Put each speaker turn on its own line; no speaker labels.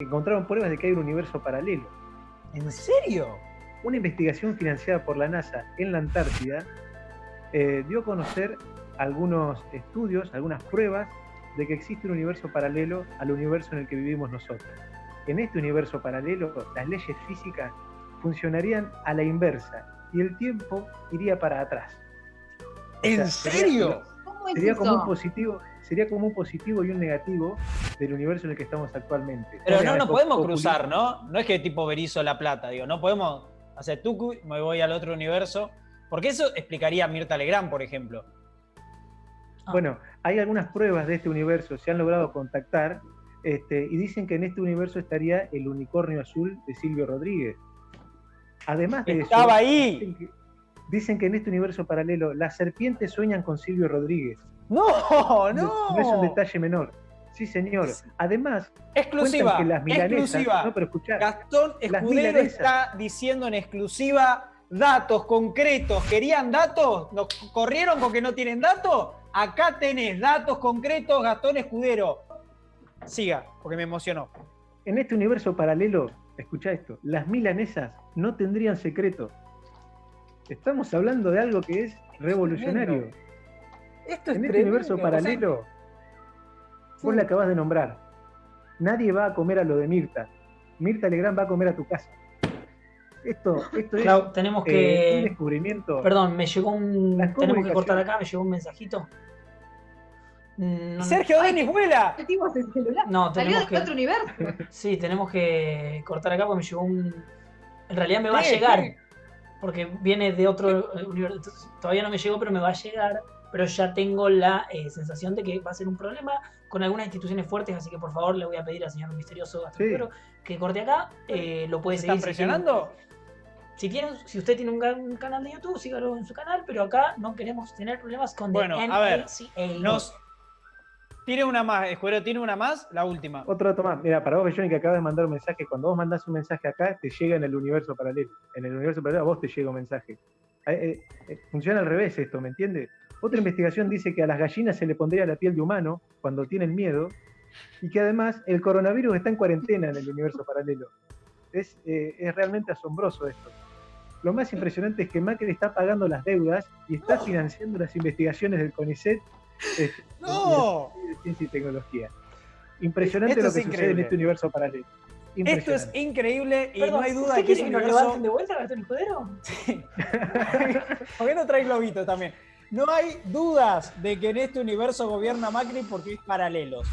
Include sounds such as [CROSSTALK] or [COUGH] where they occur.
encontraron pruebas de que hay un universo paralelo.
¿En serio?
Una investigación financiada por la NASA en la Antártida eh, dio a conocer algunos estudios, algunas pruebas de que existe un universo paralelo al universo en el que vivimos nosotros. En este universo paralelo, las leyes físicas funcionarían a la inversa y el tiempo iría para atrás.
¿En serio?
Sería, como un positivo, sería como un positivo y un negativo del universo en el que estamos actualmente.
Pero no nos podemos cruzar, ¿no? No es que tipo Berizo La Plata, digo, no podemos hacer tucu, me voy al otro universo. Porque eso explicaría a Mirta Legrand, por ejemplo.
Ah. Bueno, hay algunas pruebas de este universo, se han logrado contactar, este, y dicen que en este universo estaría el unicornio azul de Silvio Rodríguez. Además de
Estaba ahí.
Dicen que, en este universo paralelo las serpientes sueñan con Silvio Rodríguez.
No, no.
No, es un detalle menor. Sí, señor. Además,
exclusiva,
que las
exclusiva.
No, pero escuchar,
Gastón Escudero está diciendo en exclusiva datos concretos. ¿Querían datos? ¿Nos corrieron porque no tienen datos? Acá tenés datos concretos, Gastón Escudero. Siga, porque me emocionó.
En este universo paralelo, escucha esto, las milanesas no tendrían secreto. Estamos hablando de algo que es revolucionario.
Esto es
en este universo paralelo, vos la acabas de nombrar. Nadie va a comer a lo de Mirta. Mirta Legrand va a comer a tu casa. Esto, esto es
tenemos que...
Eh, un descubrimiento.
Perdón, me llegó un. Tenemos que cortar acá, me llegó un mensajito.
Mm, Sergio Denis vuela.
No, tenemos
Salió de otro universo.
Sí, tenemos que cortar acá porque me llegó un. En realidad me va a llegar. Porque viene de otro universo. Todavía no me llegó, pero me va a llegar. Pero ya tengo la eh, sensación de que va a ser un problema con algunas instituciones fuertes, así que por favor le voy a pedir al señor misterioso que corte acá. Eh, lo puede seguir.
¿Están presionando?
Si, tienen, si usted tiene un, canal de YouTube, sígalo en su canal, pero acá no queremos tener problemas con
bueno, a ver, nos, tiene una más, Escuero, tiene una más, la última.
Otro dato más. Mira, para vos, Johnny, que acabas de mandar un mensaje, cuando vos mandás un mensaje acá, te llega en el universo paralelo. En el universo paralelo a vos te llega un mensaje. Eh, eh, eh, funciona al revés esto, ¿me entiendes? Otra investigación dice que a las gallinas se le pondría la piel de humano cuando tienen miedo y que además el coronavirus está en cuarentena en el universo paralelo. Es, es realmente asombroso esto. Lo más impresionante es que Macri está pagando las deudas y está financiando las investigaciones del CONICET [LAUGHS] [LAUGHS]
no.
de ciencia y tecnología. Impresionante lo que sucede en este universo paralelo.
Esto es increíble y no hay duda de que es un universo...
de vuelta, Gastón Escudero?
Sí. [LAUGHS] ¿Por qué no trae globito también? No hay dudas de que en este universo gobierna Macri porque es paralelos.